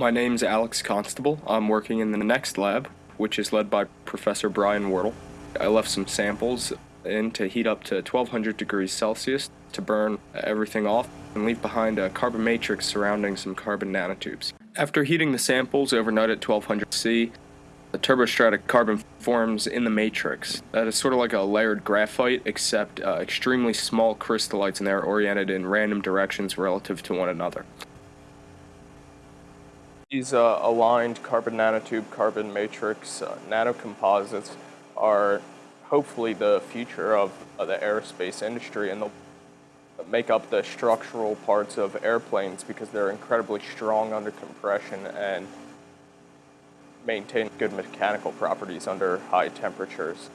My name's Alex Constable. I'm working in the NECST lab, which is led by Professor Brian Wardle. I left some samples in to heat up to 1200 degrees Celsius to burn everything off and leave behind a carbon matrix surrounding some carbon nanotubes. After heating the samples overnight at 1200 C, the turbostratic carbon forms in the matrix. That is sort of like a layered graphite, except uh, extremely small crystallites, and they're oriented in random directions relative to one another. These uh, aligned carbon nanotube, carbon matrix uh, nanocomposites are hopefully the future of the aerospace industry and they'll make up the structural parts of airplanes because they're incredibly strong under compression and maintain good mechanical properties under high temperatures.